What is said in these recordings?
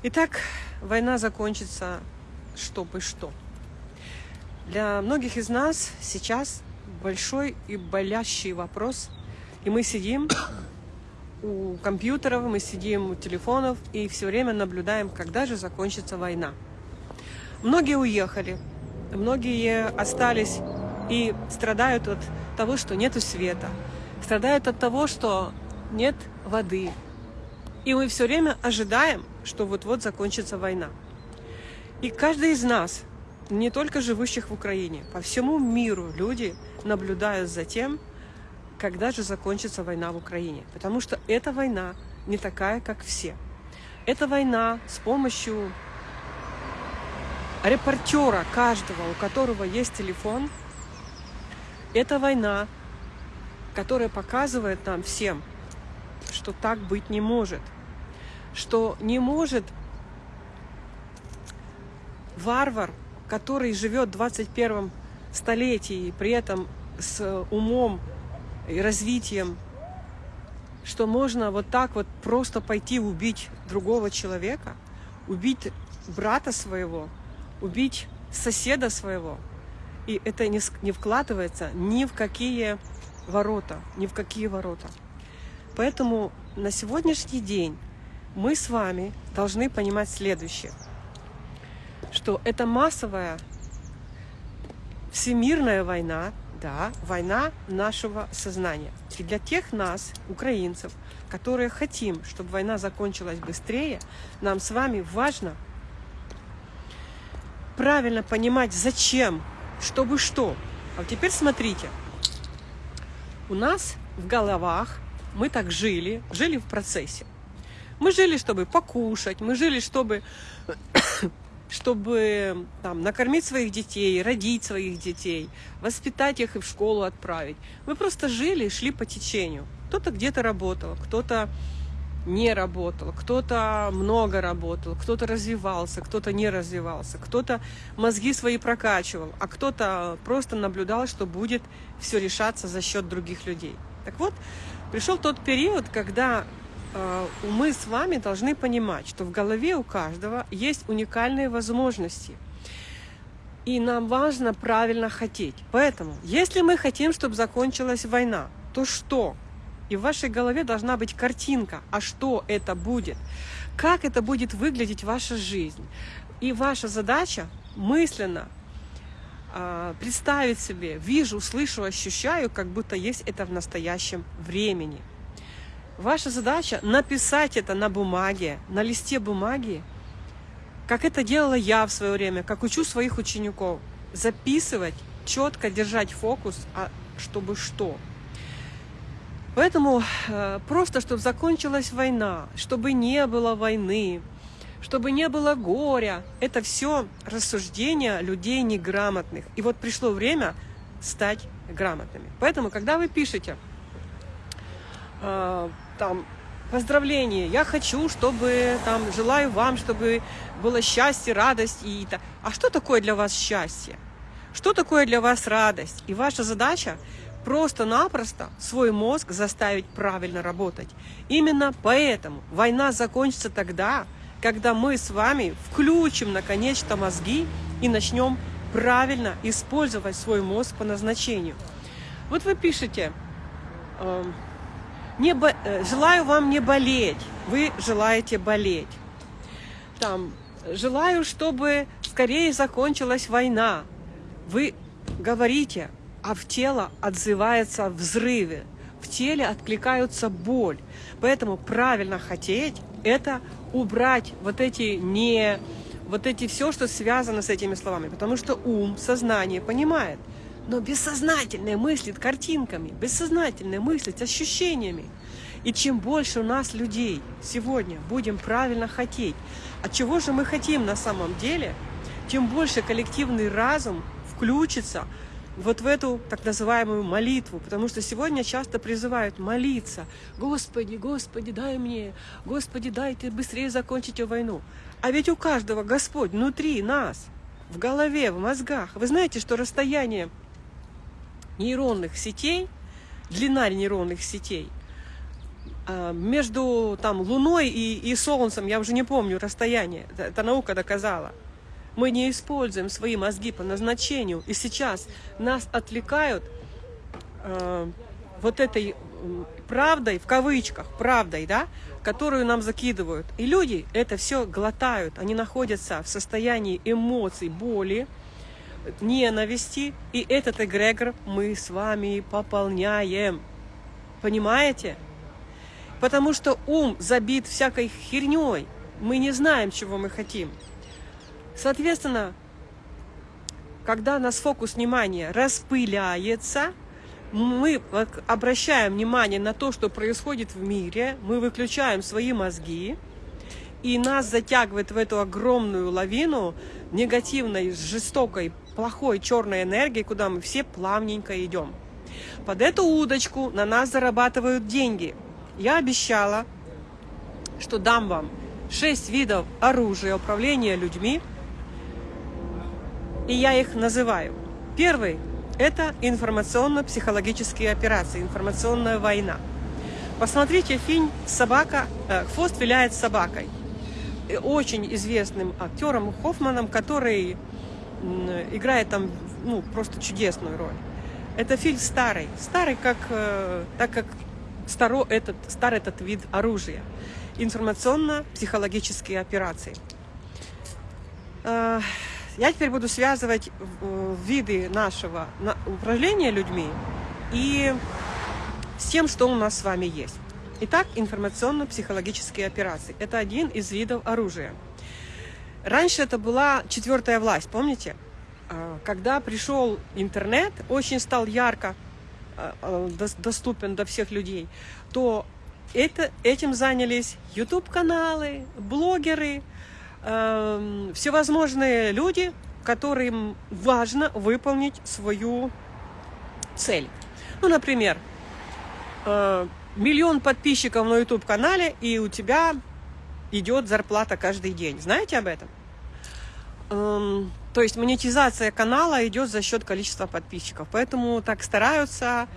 Итак, война закончится, чтобы что. Для многих из нас сейчас большой и болящий вопрос. И мы сидим у компьютеров, мы сидим у телефонов и все время наблюдаем, когда же закончится война. Многие уехали, многие остались и страдают от того, что нету света, страдают от того, что нет воды. И мы все время ожидаем, что вот-вот закончится война. И каждый из нас, не только живущих в Украине, по всему миру люди наблюдают за тем, когда же закончится война в Украине. Потому что эта война не такая, как все. Эта война с помощью репортера каждого, у которого есть телефон, это война, которая показывает нам всем, что так быть не может – что не может варвар, который живет в 21 столетии, при этом с умом и развитием, что можно вот так вот просто пойти убить другого человека, убить брата своего, убить соседа своего. И это не вкладывается ни в какие ворота, ни в какие ворота. Поэтому на сегодняшний день мы с вами должны понимать следующее, что это массовая всемирная война, да, война нашего сознания. И для тех нас, украинцев, которые хотим, чтобы война закончилась быстрее, нам с вами важно правильно понимать, зачем, чтобы что. А теперь смотрите, у нас в головах мы так жили, жили в процессе. Мы жили, чтобы покушать, мы жили, чтобы, чтобы там, накормить своих детей, родить своих детей, воспитать их и в школу отправить. Мы просто жили, шли по течению. Кто-то где-то работал, кто-то не работал, кто-то много работал, кто-то развивался, кто-то не развивался, кто-то мозги свои прокачивал, а кто-то просто наблюдал, что будет все решаться за счет других людей. Так вот, пришел тот период, когда мы с вами должны понимать, что в голове у каждого есть уникальные возможности. И нам важно правильно хотеть. Поэтому, если мы хотим, чтобы закончилась война, то что? И в вашей голове должна быть картинка, а что это будет? Как это будет выглядеть ваша жизнь? И ваша задача мысленно э, представить себе, вижу, слышу, ощущаю, как будто есть это в настоящем времени. Ваша задача написать это на бумаге, на листе бумаги, как это делала я в свое время, как учу своих учеников. Записывать, четко держать фокус, а чтобы что. Поэтому э, просто, чтобы закончилась война, чтобы не было войны, чтобы не было горя, это все рассуждения людей неграмотных. И вот пришло время стать грамотными. Поэтому, когда вы пишете, э, там поздравления, я хочу, чтобы там желаю вам, чтобы было счастье, радость и. А что такое для вас счастье? Что такое для вас радость? И ваша задача просто-напросто свой мозг заставить правильно работать. Именно поэтому война закончится тогда, когда мы с вами включим наконец-то мозги и начнем правильно использовать свой мозг по назначению. Вот вы пишете, э, не бо... Э, желаю вам не болеть. Вы желаете болеть. Там, желаю, чтобы скорее закончилась война. Вы говорите, а в тело отзывается взрывы. В теле откликаются боль. Поэтому правильно хотеть – это убрать вот эти не вот эти все, что связано с этими словами. Потому что ум, сознание понимает – но бессознательное мыслит картинками, бессознательное мыслит ощущениями. И чем больше у нас людей сегодня будем правильно хотеть, от чего же мы хотим на самом деле, тем больше коллективный разум включится вот в эту так называемую молитву, потому что сегодня часто призывают молиться. Господи, Господи, дай мне, Господи, дай ты быстрее закончить войну. А ведь у каждого Господь внутри нас, в голове, в мозгах. Вы знаете, что расстояние нейронных сетей, длина нейронных сетей а, между там, Луной и, и Солнцем, я уже не помню расстояние, это, наука доказала. Мы не используем свои мозги по назначению, и сейчас нас отвлекают э, вот этой правдой, в кавычках, правдой, да, которую нам закидывают. И люди это все глотают, они находятся в состоянии эмоций, боли, ненависти, и этот эгрегор мы с вами пополняем. Понимаете? Потому что ум забит всякой херней. Мы не знаем, чего мы хотим. Соответственно, когда нас фокус внимания распыляется, мы обращаем внимание на то, что происходит в мире, мы выключаем свои мозги, и нас затягивает в эту огромную лавину негативной, жестокой, плохой черной энергии, куда мы все плавненько идем. Под эту удочку на нас зарабатывают деньги. Я обещала, что дам вам 6 видов оружия управления людьми, и я их называю. Первый это информационно-психологические операции, информационная война. Посмотрите фильм «Собака», э, «Хвост виляет собакой». Очень известным актером Хоффманом, который играет там ну, просто чудесную роль. Это фильм старый, старый как, э, так как старо этот, старый этот вид оружия. Информационно-психологические операции. Э, я теперь буду связывать э, виды нашего управления людьми и с тем, что у нас с вами есть. Итак, информационно-психологические операции. Это один из видов оружия. Раньше это была четвертая власть, помните? А, когда пришел интернет, очень стал ярко а, а, доступен до всех людей, то это, этим занялись YouTube-каналы, блогеры, э, всевозможные люди, которым важно выполнить свою цель. Ну, например, э, миллион подписчиков на YouTube-канале, и у тебя идет зарплата каждый день. Знаете об этом? Эм, то есть монетизация канала идет за счет количества подписчиков. Поэтому так стараются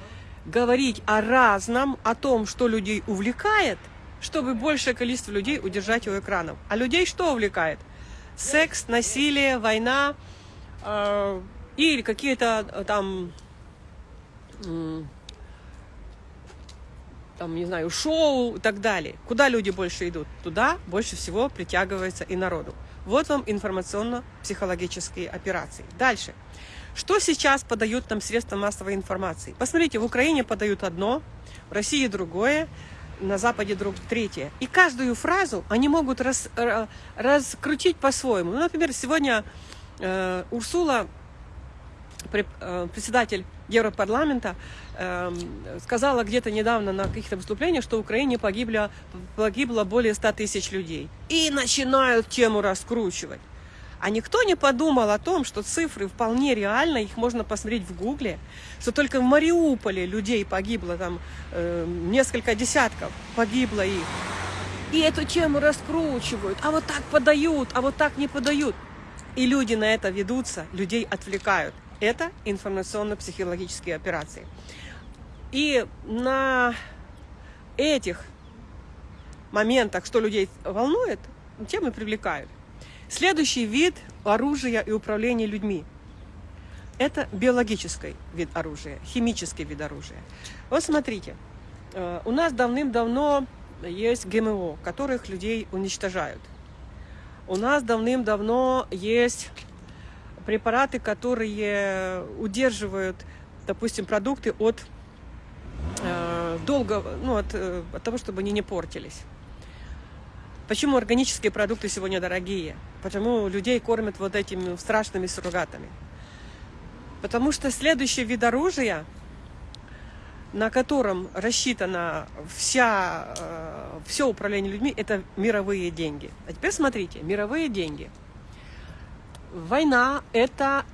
говорить о разном, о том, что людей увлекает, чтобы большее количество людей удержать у экранов. А людей что увлекает? Секс, насилие, война э, или какие-то э, там, э, там, не знаю, шоу и так далее. Куда люди больше идут? Туда больше всего притягивается и народу. Вот вам информационно-психологические операции. Дальше. Что сейчас подают нам средства массовой информации? Посмотрите, в Украине подают одно, в России другое, на Западе друг третье. И каждую фразу они могут раз, раскрутить по-своему. Ну, например, сегодня э, Урсула, э, председатель Европарламента, э, сказала где-то недавно на каких-то выступлениях, что в Украине погибло, погибло более 100 тысяч людей. И начинают тему раскручивать. А никто не подумал о том, что цифры вполне реально, их можно посмотреть в Гугле, что только в Мариуполе людей погибло, там э, несколько десятков погибло их. И эту тему раскручивают, а вот так подают, а вот так не подают. И люди на это ведутся, людей отвлекают. Это информационно-психологические операции. И на этих моментах, что людей волнует, темы привлекают. Следующий вид оружия и управления людьми – это биологический вид оружия, химический вид оружия. Вот смотрите, э, у нас давным-давно есть ГМО, которых людей уничтожают. У нас давным-давно есть препараты, которые удерживают, допустим, продукты от э, долго, ну, от, э, от того, чтобы они не портились. Почему органические продукты сегодня дорогие? Почему людей кормят вот этими страшными суррогатами? Потому что следующий вид оружия, на котором рассчитано вся, э, все управление людьми, это мировые деньги. А теперь смотрите, мировые деньги. Война это,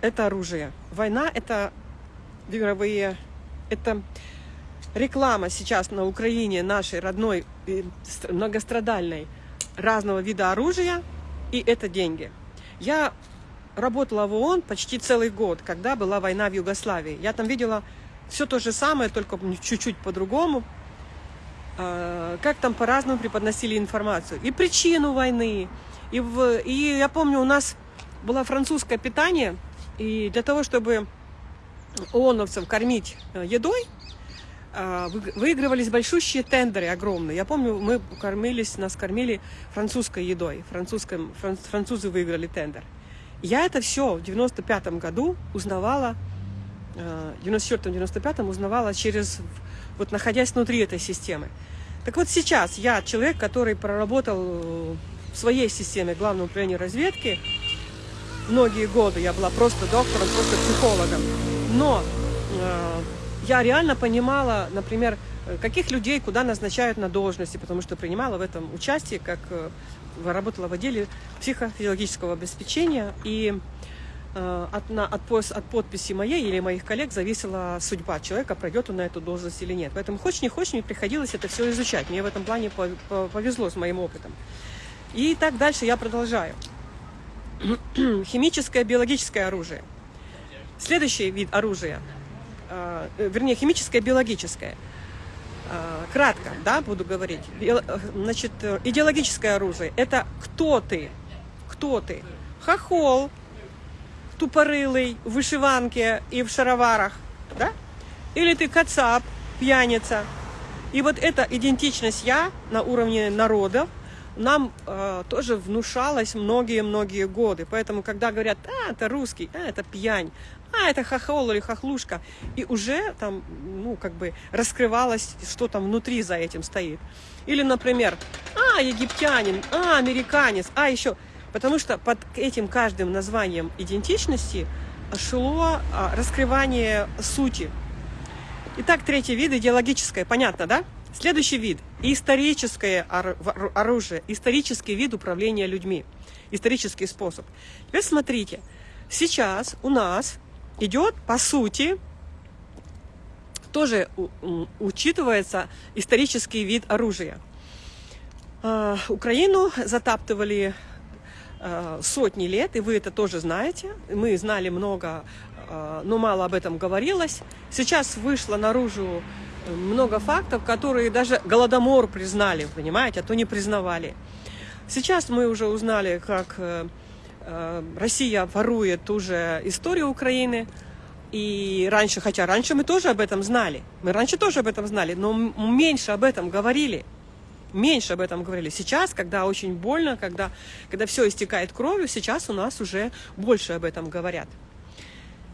это оружие. Война это мировые, это реклама сейчас на Украине нашей родной, многострадальной, разного вида оружия, и это деньги. Я работала в ООН почти целый год, когда была война в Югославии. Я там видела все то же самое, только чуть-чуть по-другому. э, как там по-разному преподносили информацию. И причину войны. И, в, и я помню, у нас было французское питание, и для того, чтобы ООНовцев кормить э, едой, э, выигрывались большущие тендеры огромные. Я помню, мы кормились, нас кормили французской едой. Французском, французы выиграли тендер. Я это все в 95 году узнавала, э, в 94-95 узнавала через, вот находясь внутри этой системы. Так вот сейчас я человек, который проработал в своей системе Главного управления разведки многие годы. Я была просто доктором, просто психологом. Но э, я реально понимала, например, каких людей куда назначают на должности, потому что принимала в этом участие, как э, работала в отделе психофизиологического обеспечения, и э, от, на, от, от подписи моей или моих коллег зависела судьба человека, пройдет он на эту должность или нет. Поэтому хочешь не хочешь, мне приходилось это все изучать. Мне в этом плане повезло с моим опытом. И так дальше я продолжаю. Химическое, биологическое оружие. Следующий вид оружия, э, вернее, химическое, биологическое – Э, кратко, да, буду говорить. Значит, э, идеологическое оружие – это кто ты? Кто ты? Хохол, тупорылый, в вышиванке и в шароварах, да? Или ты кацап, пьяница. И вот эта идентичность «я» на уровне народов нам э, тоже внушалась многие-многие годы. Поэтому, когда говорят, а, это русский, а, это пьянь, а, это хохол или хохлушка, и уже там, ну, как бы раскрывалось, что там внутри за этим стоит. Или, например, а, египтянин, а, американец, а, еще. Потому что под этим каждым названием идентичности шло а, раскрывание сути. Итак, третий вид идеологическое, понятно, да? Следующий вид – историческое оружие, исторический вид управления людьми, исторический способ. Теперь смотрите, сейчас у нас идет, по сути, тоже учитывается исторический вид оружия. А, Украину затаптывали а, сотни лет, и вы это тоже знаете. Мы знали много, а, но мало об этом говорилось. Сейчас вышло наружу много фактов, которые даже Голодомор признали, понимаете, а то не признавали. Сейчас мы уже узнали, как э, Э, Россия ворует уже историю Украины. И раньше, хотя раньше мы тоже об этом знали, мы раньше тоже об этом знали, но меньше об этом говорили, меньше об этом говорили. Сейчас, когда очень больно, когда, когда все истекает кровью, сейчас у нас уже больше об этом говорят.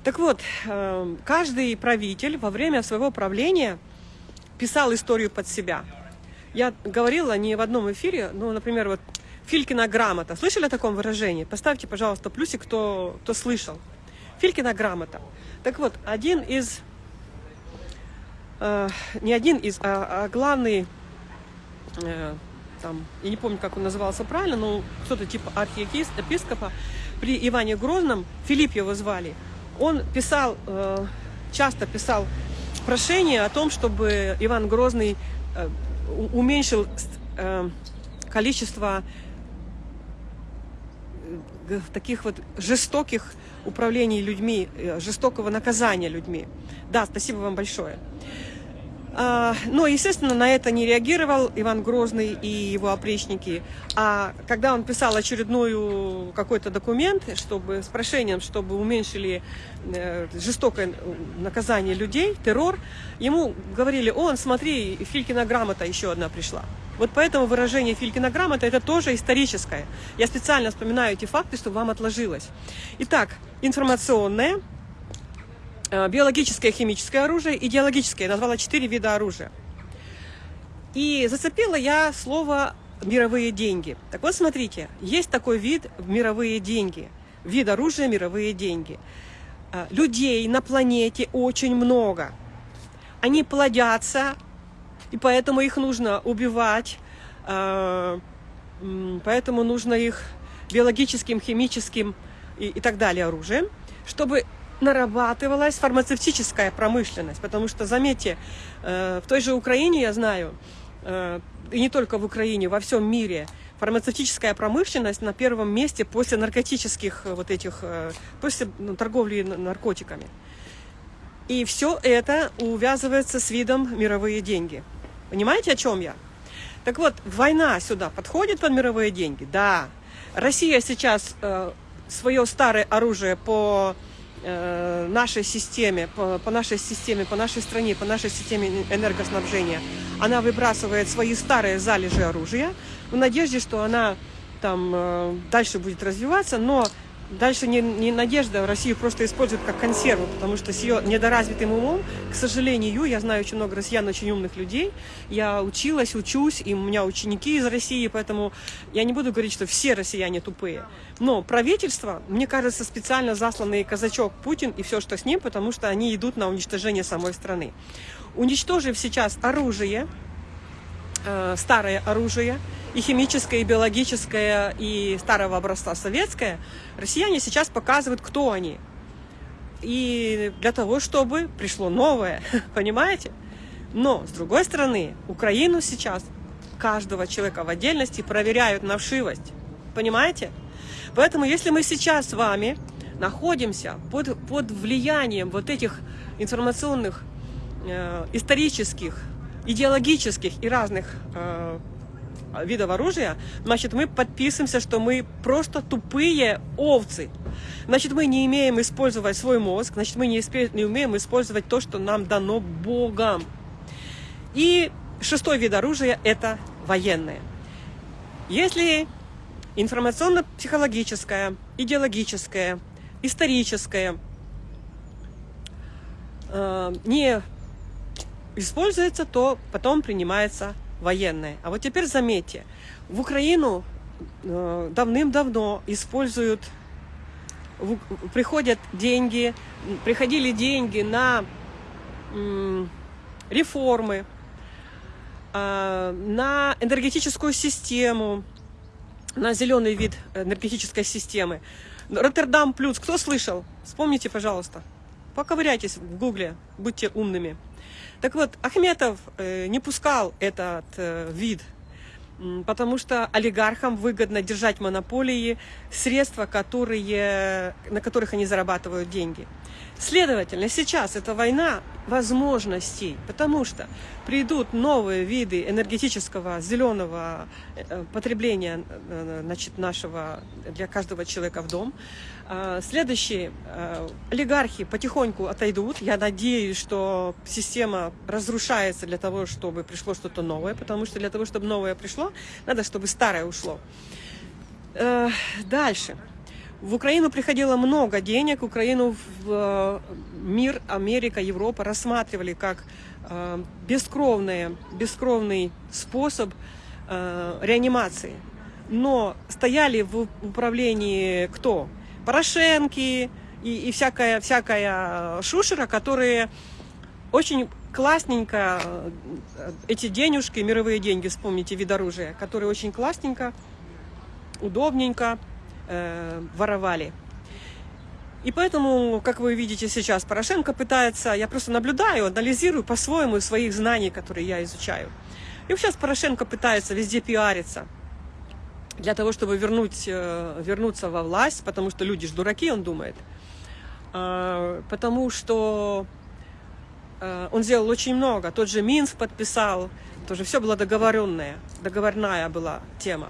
Так вот, э, каждый правитель во время своего правления писал историю под себя. Я говорила не в одном эфире, но, например, вот Филькина грамота. Слышали о таком выражении? Поставьте, пожалуйста, плюсик, кто, кто слышал. Филькина грамота. Так вот, один из, э, не один из, а, а главный, э, там, я не помню, как он назывался правильно, но кто-то типа архиепископа при Иване Грозном, Филипп его звали, он писал, э, часто писал прошение о том, чтобы Иван Грозный э, уменьшил э, количество таких вот жестоких управлений людьми, э, жестокого наказания людьми. Да, спасибо вам большое. А, но, естественно, на это не реагировал Иван Грозный и его опричники. А когда он писал очередной какой-то документ чтобы, с прошением, чтобы уменьшили э, жестокое наказание людей, террор, ему говорили, он, смотри, Филькина грамота еще одна пришла. Вот поэтому выражение Филькина грамота это тоже историческое. Я специально вспоминаю эти факты, чтобы вам отложилось. Итак, информационное, э, биологическое, химическое оружие, идеологическое. Я назвала четыре вида оружия. И зацепила я слово мировые деньги. Так вот, смотрите, есть такой вид мировые деньги. Вид оружия мировые деньги. Э, людей на планете очень много. Они плодятся, и поэтому их нужно убивать, э, поэтому нужно их биологическим, химическим и, и так далее оружием, чтобы нарабатывалась фармацевтическая промышленность. Потому что, заметьте, э, в той же Украине, я знаю, э, и не только в Украине, во всем мире, фармацевтическая промышленность на первом месте после наркотических вот этих, после ну, торговли наркотиками. И все это увязывается с видом мировые деньги. Понимаете, о чем я? Так вот, война сюда подходит под мировые деньги? Да. Россия сейчас э, свое старое оружие по э, нашей системе, по, по нашей системе, по нашей стране, по нашей системе энергоснабжения, она выбрасывает свои старые залежи оружия в надежде, что она там э, дальше будет развиваться, но Дальше не, не надежда, Россию просто используют как консерву, потому что с ее недоразвитым умом, к сожалению, я знаю очень много россиян, очень умных людей, я училась, учусь, и у меня ученики из России, поэтому я не буду говорить, что все россияне тупые. Но правительство, мне кажется, специально засланный казачок Путин и все, что с ним, потому что они идут на уничтожение самой страны. Уничтожив сейчас оружие, э, старое оружие, и химическое, и биологическое, и старого образца советское, россияне сейчас показывают, кто они. И для того, чтобы пришло новое, понимаете? Но, с другой стороны, Украину сейчас каждого человека в отдельности проверяют на вшивость. Понимаете? Поэтому, если мы сейчас с вами находимся под, под влиянием вот этих информационных, э, исторических, идеологических и разных э, видов оружия, значит, мы подписываемся, что мы просто тупые овцы. Значит, мы не имеем использовать свой мозг, значит, мы не, не умеем использовать то, что нам дано Богом. И шестой вид оружия – это военное. Если информационно-психологическое, идеологическое, историческое э, не используется, то потом принимается военное. А вот теперь заметьте, в Украину э, давным-давно используют, приходят деньги, приходили деньги на реформы, э, на энергетическую систему, на зеленый вид энергетической системы. Роттердам плюс, кто слышал? Вспомните, пожалуйста. Поковыряйтесь в гугле, будьте умными. Так вот, Ахметов э, не пускал этот э, вид, потому что олигархам выгодно держать монополии, средства, которые, на которых они зарабатывают деньги. Следовательно, сейчас это война возможностей, потому что придут новые виды энергетического зеленого э, потребления э, значит, нашего для каждого человека в дом. А, следующие э, олигархи потихоньку отойдут. Я надеюсь, что система разрушается для того, чтобы пришло что-то новое, потому что для того, чтобы новое пришло, надо, чтобы старое ушло. Дальше. В Украину приходило много денег, Украину в э, мир, Америка, Европа рассматривали как э, бескровный, бескровный способ э, реанимации. Но стояли в управлении кто? Порошенки и, и всякая, всякая шушера, которые очень классненько эти денежки, мировые деньги, вспомните, вид оружия, которые очень классненько, удобненько э, воровали. И поэтому, как вы видите сейчас, Порошенко пытается, я просто наблюдаю, анализирую по-своему своих знаний, которые я изучаю. И сейчас Порошенко пытается везде пиариться для того, чтобы вернуть, э, вернуться во власть, потому что люди же дураки, он думает. А, потому что э, он сделал очень много. Тот же Минск подписал, тоже все было договоренное, договорная была тема.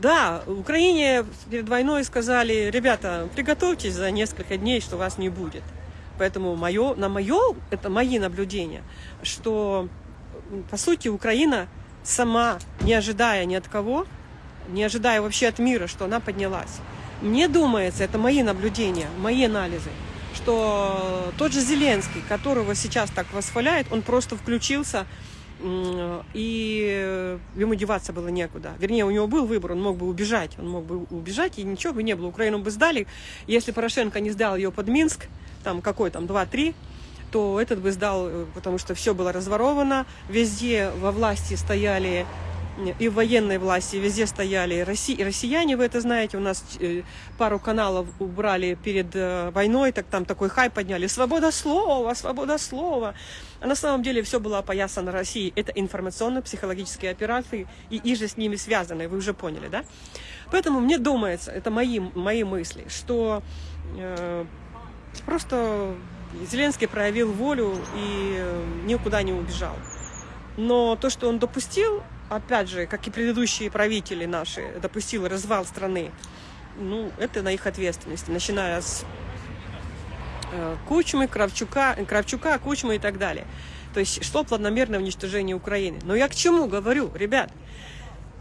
Да, Украине перед войной сказали, ребята, приготовьтесь за несколько дней, что вас не будет. Поэтому мое, на мое, это мои наблюдения, что, по сути, Украина сама, не ожидая ни от кого, не ожидая вообще от мира, что она поднялась. Мне думается, это мои наблюдения, мои анализы, что тот же Зеленский, которого сейчас так восхваляет, он просто включился и ему деваться было некуда. Вернее, у него был выбор, он мог бы убежать, он мог бы убежать, и ничего бы не было. Украину бы сдали. Если Порошенко не сдал ее под Минск, там какой там, 2-3, то этот бы сдал, э, потому что все было разворовано, везде во власти стояли и в военной власти везде стояли Росси... россияне, вы это знаете, у нас э, пару каналов убрали перед э, войной, так там такой хай подняли, свобода слова, свобода слова. А на самом деле все было опоясано Россией. Это информационно-психологические операции, и и же с ними связаны, вы уже поняли, да? Поэтому мне думается, это мои, мои мысли, что э, просто Зеленский проявил волю и э, никуда не убежал. Но то, что он допустил, опять же, как и предыдущие правители наши, допустил развал страны, ну, это на их ответственности, начиная с э, Кучмы, Кравчука, Кравчука, Кучмы и так далее. То есть шло планомерное уничтожение Украины. Но я к чему говорю, ребят?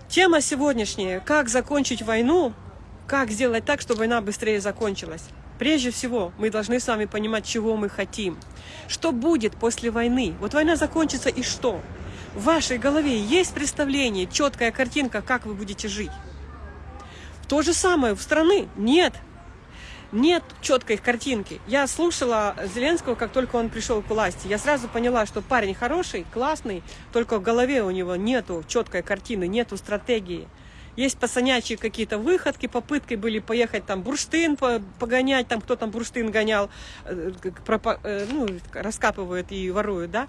Тема сегодняшняя, как закончить войну, как сделать так, чтобы война быстрее закончилась. Прежде всего, мы должны с вами понимать, чего мы хотим. Что будет после войны? Вот война закончится и что? В вашей голове есть представление, четкая картинка, как вы будете жить? То же самое в страны. Нет. Нет четкой картинки. Я слушала Зеленского, как только он пришел к власти. Я сразу поняла, что парень хороший, классный, только в голове у него нету четкой картины, нету стратегии. Есть пацанячие какие-то выходки, попытки были поехать там бурштин погонять, там кто там бурштин гонял, э, э, ну, раскапывают и воруют, да.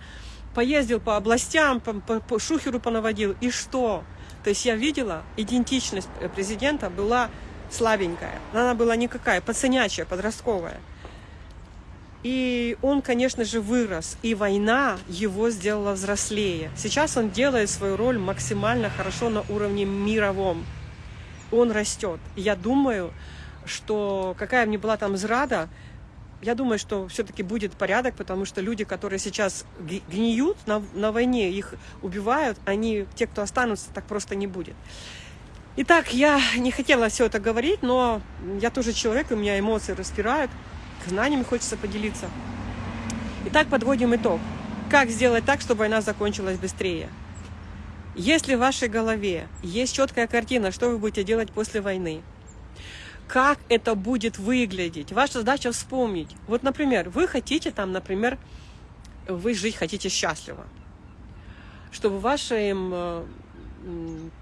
Поездил по областям, по, по, по шухеру понаводил, и что? То есть я видела, идентичность президента была слабенькая, она была никакая, пацанячая, подростковая. И он, конечно же, вырос, и война его сделала взрослее. Сейчас он делает свою роль максимально хорошо на уровне мировом. Он растет. я думаю, что какая мне была там зрада, я думаю, что все-таки будет порядок, потому что люди, которые сейчас гниют на, на войне, их убивают, они, те, кто останутся, так просто не будет. Итак, я не хотела все это говорить, но я тоже человек, у меня эмоции распирают знаниями хочется поделиться. Итак, подводим итог. Как сделать так, чтобы война закончилась быстрее? Если в вашей голове есть четкая картина, что вы будете делать после войны, как это будет выглядеть, ваша задача вспомнить. Вот, например, вы хотите там, например, вы жить хотите счастливо, чтобы в вашем э,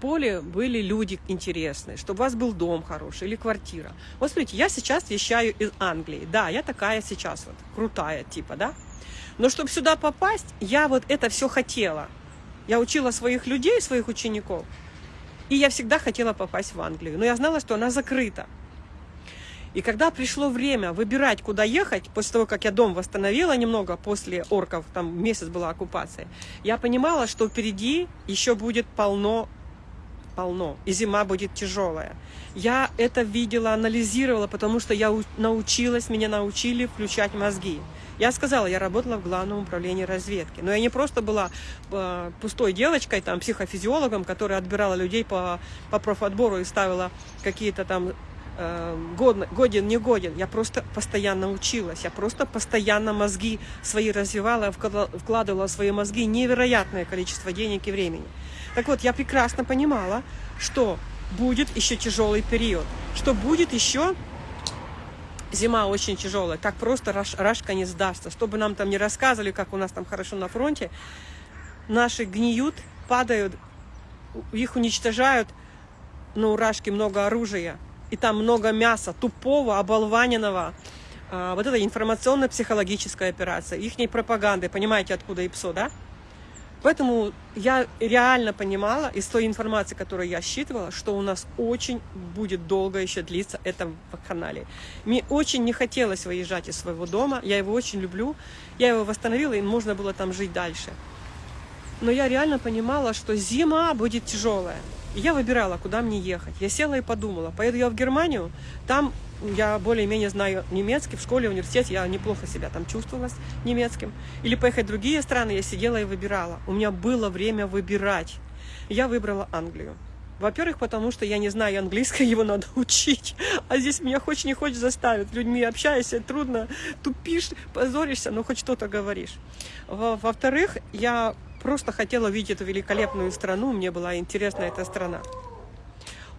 поле были люди интересные, чтобы у вас был дом хороший или квартира. Вот смотрите, я сейчас вещаю из Англии. Да, я такая сейчас вот, крутая типа, да? Но чтобы сюда попасть, я вот это все хотела. Я учила своих людей, своих учеников. И я всегда хотела попасть в Англию. Но я знала, что она закрыта. И когда пришло время выбирать, куда ехать, после того, как я дом восстановила немного, после орков, там месяц была оккупация, я понимала, что впереди еще будет полно, полно, и зима будет тяжелая. Я это видела, анализировала, потому что я научилась, меня научили включать мозги. Я сказала, я работала в главном управлении разведки. Но я не просто была э, пустой девочкой, там, психофизиологом, которая отбирала людей по, по профотбору и ставила какие-то там годен, годен, не годен. Я просто постоянно училась, я просто постоянно мозги свои развивала, вкладывала в свои мозги невероятное количество денег и времени. Так вот, я прекрасно понимала, что будет еще тяжелый период, что будет еще зима очень тяжелая, так просто Раш, Рашка не сдастся. Чтобы нам там не рассказывали, как у нас там хорошо на фронте, наши гниют, падают, их уничтожают, но у Рашки много оружия, и там много мяса, тупого, оболваненного. А, вот это информационно-психологическая операция, их пропаганды, понимаете, откуда ИПСО, да? Поэтому я реально понимала из той информации, которую я считывала, что у нас очень будет долго еще длиться это в канале. Мне очень не хотелось выезжать из своего дома, я его очень люблю, я его восстановила, и можно было там жить дальше. Но я реально понимала, что зима будет тяжелая. И я выбирала, куда мне ехать. Я села и подумала, поеду я в Германию, там я более-менее знаю немецкий, в школе, в университете я неплохо себя там чувствовала с немецким. Или поехать в другие страны, я сидела и выбирала. У меня было время выбирать. Я выбрала Англию. Во-первых, потому что я не знаю английский, его надо учить. А здесь меня хочешь не хочешь заставить. Людьми общаешься, трудно, тупишь, позоришься, но хоть что-то говоришь. Во-вторых, я просто хотела видеть эту великолепную страну, мне была интересна эта страна.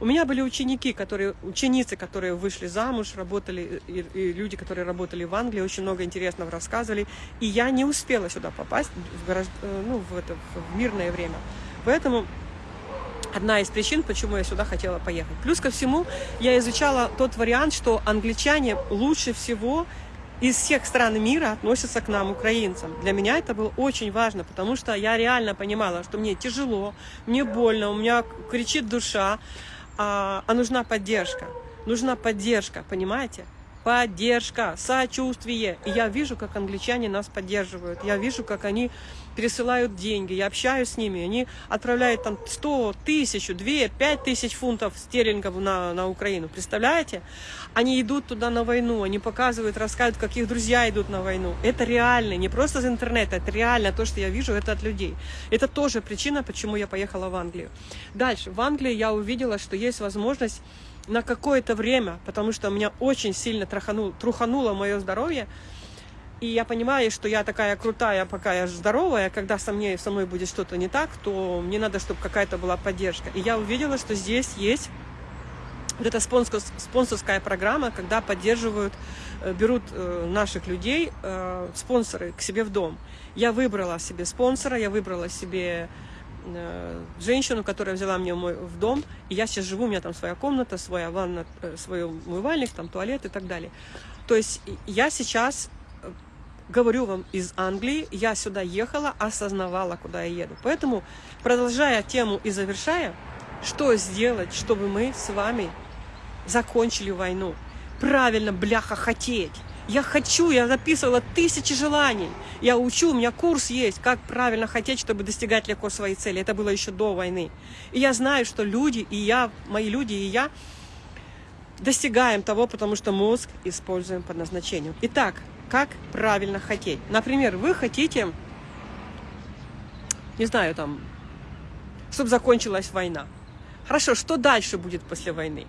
У меня были ученики, которые, ученицы, которые вышли замуж, работали, и, и люди, которые работали в Англии, очень много интересного рассказывали. И я не успела сюда попасть в, горож... Э, ну, в, это, в мирное время. Поэтому одна из причин, почему я сюда хотела поехать. Плюс ко всему, я изучала тот вариант, что англичане лучше всего из всех стран мира относятся к нам, украинцам. Для меня это было очень важно, потому что я реально понимала, что мне тяжело, мне больно, у меня кричит душа, а, а нужна поддержка. Нужна поддержка, понимаете? Поддержка, сочувствие. И я вижу, как англичане нас поддерживают. Я вижу, как они пересылают деньги, я общаюсь с ними, они отправляют там 100, тысячу, 2, 5 тысяч фунтов стерлингов на, на Украину, представляете? Они идут туда на войну, они показывают, рассказывают, как их друзья идут на войну. Это реально, не просто из интернета, это реально то, что я вижу, это от людей. Это тоже причина, почему я поехала в Англию. Дальше, в Англии я увидела, что есть возможность на какое-то время, потому что меня очень сильно траханул, трухануло мое здоровье, и я понимаю, что я такая крутая, пока я здоровая, когда со мной, со мной будет что-то не так, то мне надо, чтобы какая-то была поддержка. И я увидела, что здесь есть вот эта спонсорская программа, когда поддерживают, э, берут э, наших людей, э, спонсоры к себе в дом. Я выбрала себе спонсора, я выбрала себе женщину, которая взяла меня в дом, и я сейчас живу, у меня там своя комната, своя ванна, свой умывальник, там туалет и так далее. То есть я сейчас говорю вам из Англии, я сюда ехала, осознавала, куда я еду. Поэтому, продолжая тему и завершая, что сделать, чтобы мы с вами закончили войну? Правильно, бляха, хотеть. Я хочу, я записывала тысячи желаний. Я учу, у меня курс есть, как правильно хотеть, чтобы достигать легко своей цели. Это было еще до войны. И я знаю, что люди, и я, мои люди, и я достигаем того, потому что мозг используем по назначению. Итак, как правильно хотеть. Например, вы хотите, не знаю, там, чтобы закончилась война. Хорошо, что дальше будет после войны?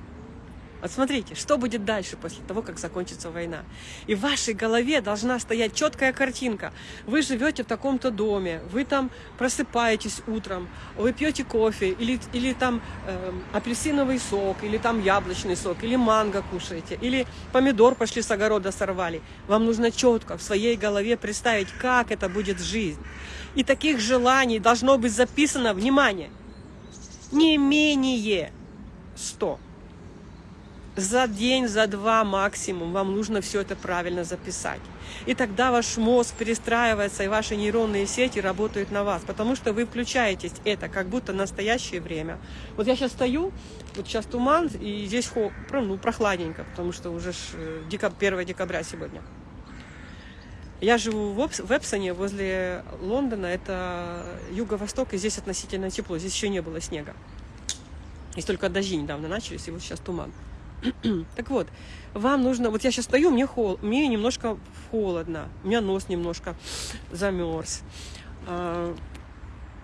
Вот смотрите, что будет дальше после того, как закончится война. И в вашей голове должна стоять четкая картинка. Вы живете в таком-то доме, вы там просыпаетесь утром, вы пьете кофе, или, или там э, апельсиновый сок, или там яблочный сок, или манго кушаете, или помидор пошли с огорода сорвали. Вам нужно четко в своей голове представить, как это будет жизнь. И таких желаний должно быть записано, внимание, не менее 100 за день, за два максимум вам нужно все это правильно записать. И тогда ваш мозг перестраивается, и ваши нейронные сети работают на вас, потому что вы включаетесь это как будто настоящее время. Вот я сейчас стою, вот сейчас туман, и здесь ну, прохладненько, потому что уже 1 э, декабря сегодня. Я живу в Эпсоне, возле Лондона, это юго-восток, и здесь относительно тепло, здесь еще не было снега. Здесь только дожди недавно начались, и вот сейчас туман. так вот, вам нужно... Вот я сейчас стою, мне, хол, мне немножко холодно, у меня нос немножко замерз. А,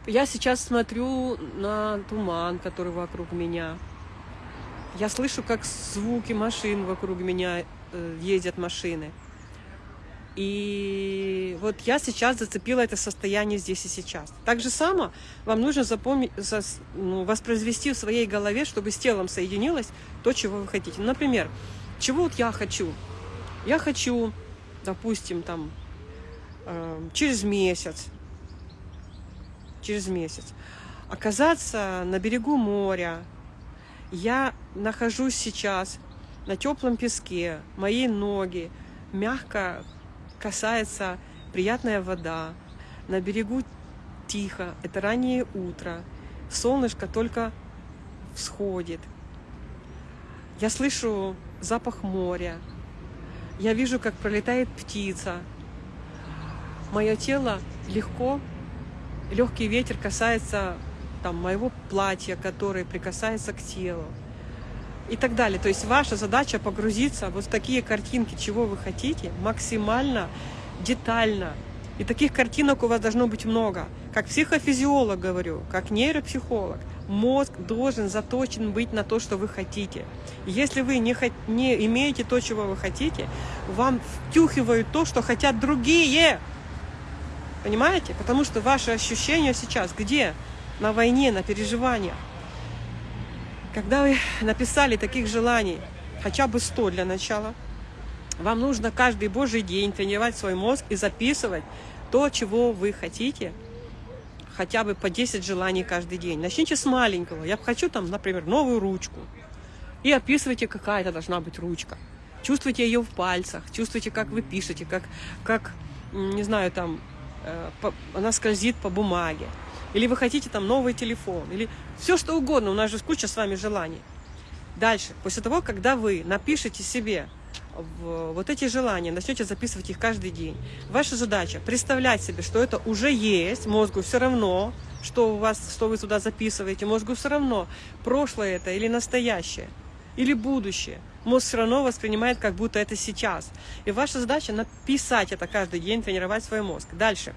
я сейчас смотрю на туман, который вокруг меня. Я слышу, как звуки машин вокруг меня э, ездят машины. И вот я сейчас зацепила это состояние здесь и сейчас. Так же само вам нужно запомнить, ну, воспроизвести в своей голове, чтобы с телом соединилось то, чего вы хотите. Например, чего вот я хочу? Я хочу, допустим, там, э, через месяц, через месяц оказаться на берегу моря. Я нахожусь сейчас на теплом песке, мои ноги мягко касается приятная вода, на берегу тихо, это раннее утро, солнышко только всходит. Я слышу запах моря, я вижу, как пролетает птица. Мое тело легко, легкий ветер касается там, моего платья, которое прикасается к телу и так далее. То есть ваша задача погрузиться вот в такие картинки, чего вы хотите, максимально детально. И таких картинок у вас должно быть много. Как психофизиолог говорю, как нейропсихолог, мозг должен заточен быть на то, что вы хотите. Если вы не, не имеете то, чего вы хотите, вам втюхивают то, что хотят другие. Понимаете? Потому что ваши ощущения сейчас где? На войне, на переживаниях. Когда вы написали таких желаний, хотя бы 100 для начала, вам нужно каждый божий день тренировать свой мозг и записывать то, чего вы хотите, хотя бы по 10 желаний каждый день. Начните с маленького. Я хочу там, например, новую ручку. И описывайте, какая это должна быть ручка. Чувствуйте ее в пальцах, чувствуйте, как вы пишете, как, как не знаю, там, э, она скользит по бумаге. Или вы хотите там новый телефон, или все что угодно, у нас же куча с вами желаний. Дальше, после того, когда вы напишете себе вот эти желания, начнете записывать их каждый день. Ваша задача представлять себе, что это уже есть, мозгу все равно, что у вас, что вы туда записываете, мозгу все равно, прошлое это или настоящее, или будущее. Мозг все равно воспринимает, как будто это сейчас. И ваша задача написать это каждый день, тренировать свой мозг. Дальше.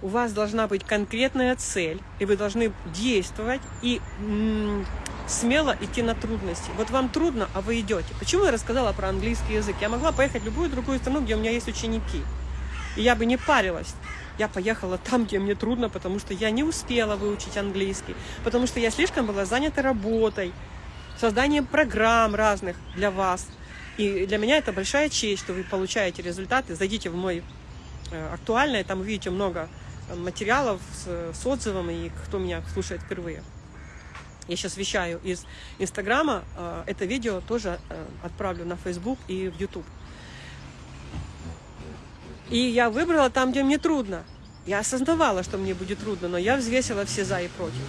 У вас должна быть конкретная цель, и вы должны действовать и смело идти на трудности. Вот вам трудно, а вы идете. Почему я рассказала про английский язык? Я могла поехать в любую другую страну, где у меня есть ученики. И я бы не парилась. Я поехала там, где мне трудно, потому что я не успела выучить английский, потому что я слишком была занята работой, созданием программ разных для вас. И для меня это большая честь, что вы получаете результаты. Зайдите в мой э, актуальный, там увидите много материалов с, с отзывом, и кто меня слушает впервые. Я сейчас вещаю из Инстаграма. э, Это видео тоже э, отправлю на Facebook и в YouTube. И я выбрала там, где мне трудно. Я осознавала, что мне будет трудно, но я взвесила все за и против.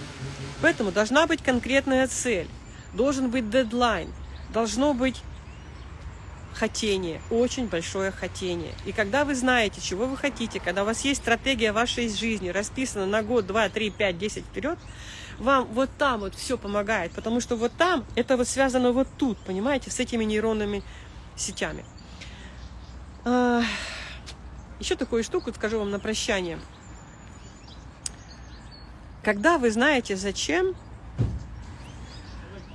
Поэтому должна быть конкретная цель, должен быть дедлайн, должно быть хотение, очень большое хотение. И когда вы знаете, чего вы хотите, когда у вас есть стратегия вашей жизни, расписана на год, два, три, пять, десять вперед, вам вот там вот все помогает, потому что вот там это вот связано вот тут, понимаете, с этими нейронными сетями. А, Еще такую штуку скажу вам на прощание. Когда вы знаете зачем,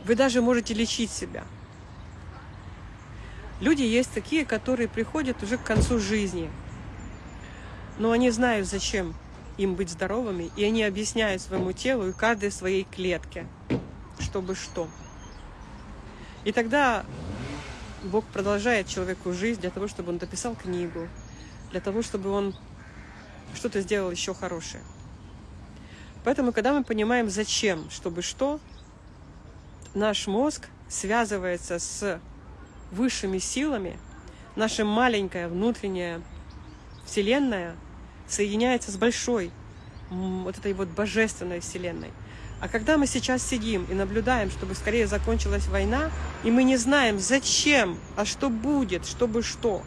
вы даже можете лечить себя. Люди есть такие, которые приходят уже к концу жизни, но они знают, зачем им быть здоровыми, и они объясняют своему телу и каждой своей клетке, чтобы что. И тогда Бог продолжает человеку жизнь для того, чтобы он дописал книгу, для того, чтобы он что-то сделал еще хорошее. Поэтому, когда мы понимаем, зачем, чтобы что, наш мозг связывается с высшими силами, наша маленькая внутренняя вселенная соединяется с большой, вот этой вот божественной вселенной. А когда мы сейчас сидим и наблюдаем, чтобы скорее закончилась война, и мы не знаем, зачем, а что будет, чтобы что,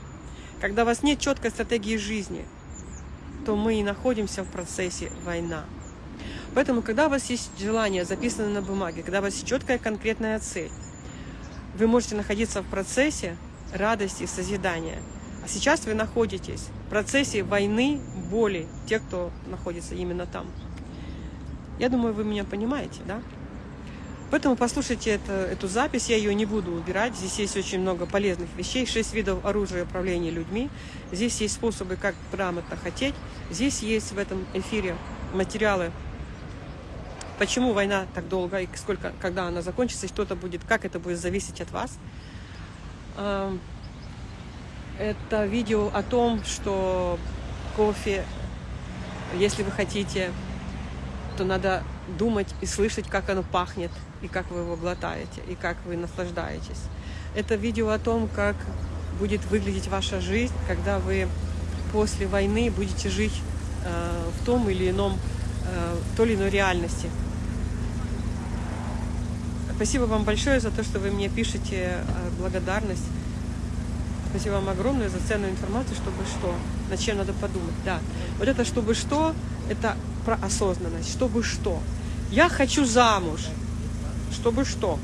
когда у вас нет четкой стратегии жизни, то мы и находимся в процессе война. Поэтому, когда у вас есть желание, записанное на бумаге, когда у вас есть четкая конкретная цель, вы можете находиться в процессе радости и созидания. А сейчас вы находитесь в процессе войны, боли, те, кто находится именно там. Я думаю, вы меня понимаете, да? Поэтому послушайте это, эту запись, я ее не буду убирать. Здесь есть очень много полезных вещей, шесть видов оружия управления людьми. Здесь есть способы, как грамотно хотеть. Здесь есть в этом эфире материалы, почему война так долго и сколько, когда она закончится, и что-то будет, как это будет зависеть от вас. Эм, Это видео о том, что кофе, если вы хотите, то надо думать и слышать, как оно пахнет, и как вы его глотаете, и как вы наслаждаетесь. Это видео о том, как будет выглядеть ваша жизнь, когда вы после войны будете жить э, в том или ином, э, той или иной реальности. Спасибо вам большое за то, что вы мне пишете э, благодарность. Спасибо вам огромное за ценную информацию, чтобы что, над чем надо подумать. Да, вот это чтобы что, это про осознанность. Чтобы что. Я хочу замуж. Чтобы что.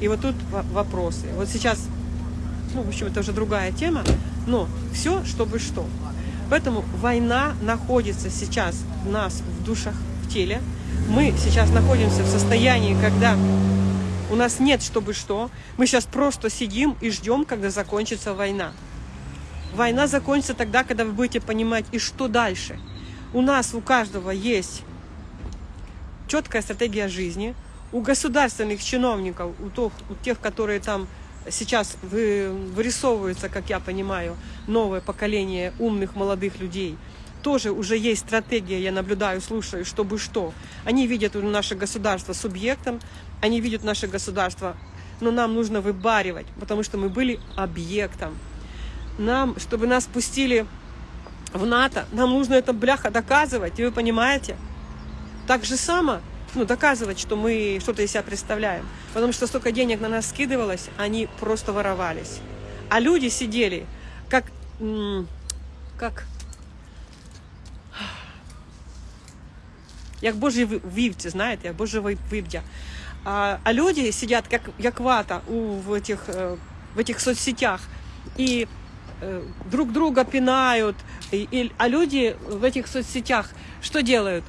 И вот тут во- вопросы. Вот сейчас, ну, в общем, это уже другая тема, но все, чтобы что. Поэтому война находится сейчас в нас, в душах, в теле. Мы сейчас находимся в состоянии, когда у нас нет чтобы что. Мы сейчас просто сидим и ждем, когда закончится война. Война закончится тогда, когда вы будете понимать, и что дальше. У нас, у каждого есть четкая стратегия жизни. У государственных чиновников, у, тех, у тех, которые там сейчас вы, вырисовываются, как я понимаю, новое поколение умных молодых людей, тоже уже есть стратегия, я наблюдаю, слушаю, чтобы что. Они видят наше государство субъектом, они видят наше государство, но нам нужно выбаривать, потому что мы были объектом. Нам, чтобы нас пустили в НАТО, нам нужно это бляха доказывать, и вы понимаете? Так же само ну, доказывать, что мы что-то из себя представляем. Потому что столько денег на нас скидывалось, они просто воровались. А люди сидели, как, как, як Божі вівці, знаєте, як Божі вивдя. А, а люди сидят как, як вата у, в, этих, э, в этих соцсетях и э, друг друга пинают. И, и, а люди в этих соцсетях что делают?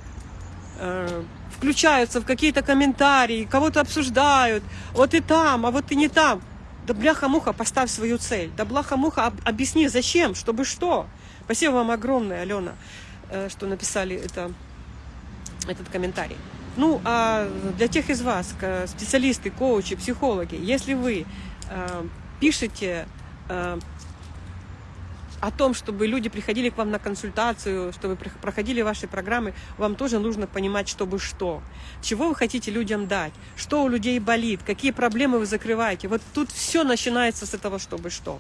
Э, включаются в какие-то комментарии, кого-то обсуждают. Вот и там, а вот и не там. Да бляха-муха, поставь свою цель. Да бляха-муха, объясни, зачем, чтобы что. Спасибо вам огромное, Алена, э, что написали это, этот комментарий. Ну, а для тех из вас, специалисты, коучи, психологи, если вы э, пишете э, о том, чтобы люди приходили к вам на консультацию, чтобы проходили ваши программы, вам тоже нужно понимать, чтобы что. Чего вы хотите людям дать, что у людей болит, какие проблемы вы закрываете. Вот тут все начинается с этого, чтобы что.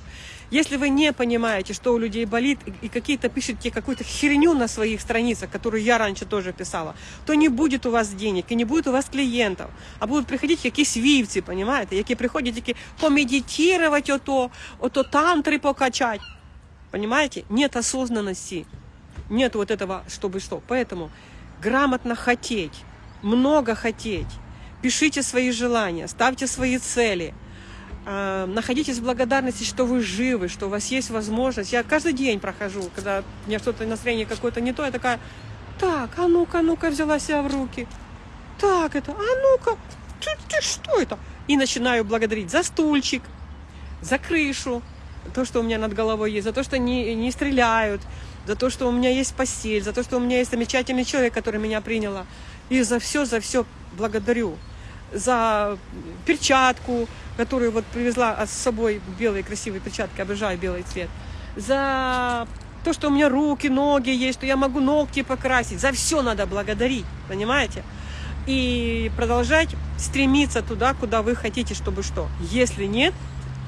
Если вы не понимаете, что у людей болит, и какие-то пишете какую-то херню на своих страницах, которую я раньше тоже писала, то не будет у вас денег, и не будет у вас клиентов, а будут приходить якісь вівці, понимаете, які приходять тільки помедитировать ото, ото тантри покачать. Понимаете? Нет осознанности. Нет вот этого, чтобы что. Поэтому грамотно хотеть, много хотеть. Пишите свои желания, ставьте свои цели. Э, находитесь в благодарности, что вы живы, что у вас есть возможность. Я каждый день прохожу, когда у меня что-то настроение какое-то не то, я такая, так, а ну-ка, ну-ка, взяла себя в руки. Так, это, а ну-ка, ты, ты что это? И начинаю благодарить за стульчик, за крышу, то, что у меня над головой есть, за то, что не, не стреляют, за то, что у меня есть постель, за то, что у меня есть замечательный человек, который меня приняла. И за все, за все благодарю. За перчатку, которую вот привезла с собой, белые красивые перчатки, обожаю белый цвет. За то, что у меня руки, ноги есть, что я могу ногти покрасить. За все надо благодарить, понимаете? И продолжать стремиться туда, куда вы хотите, чтобы что. Если нет,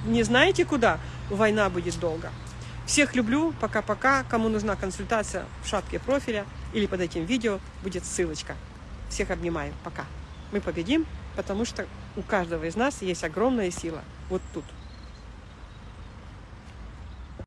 не знаете куда, война будет долго. Всех люблю, пока-пока. Кому нужна консультация в шапке профиля или под этим видео будет ссылочка. Всех обнимаю, пока. Мы победим, потому что у каждого из нас есть огромная сила. Вот тут.